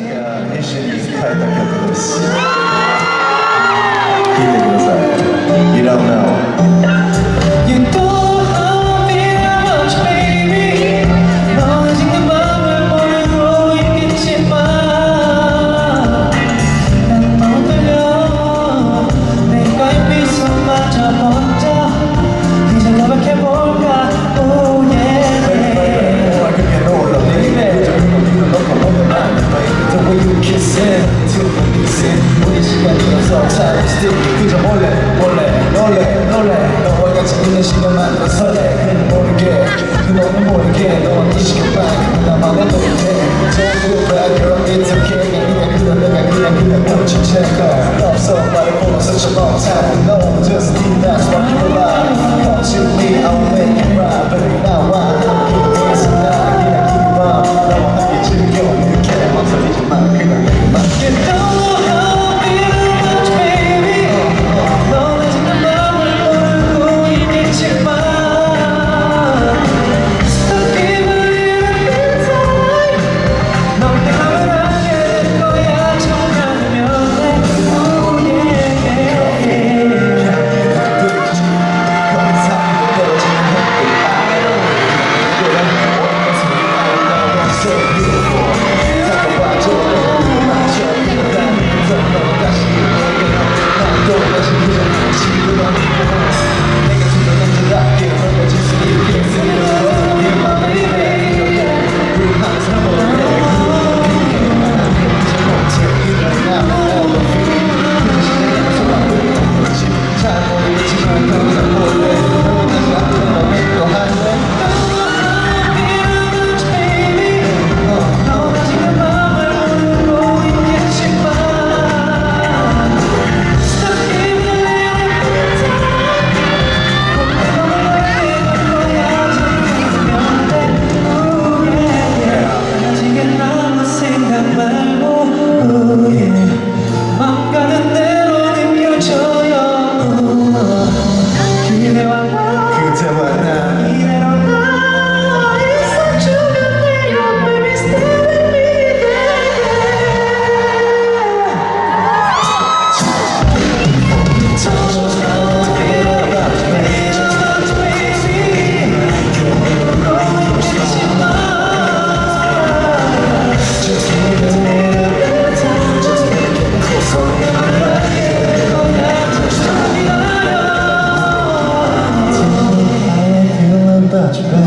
が一緒に書いた曲です。 인생 두번 인생 우리 시간 들어서 차를 스틱 그저 몰래 몰래 놀래 놀래 너와 같이 있는 시간만 더 설레 그는 모르게 그는 모르게 너와 이 시간만 그는 と同じくらいのスピードだ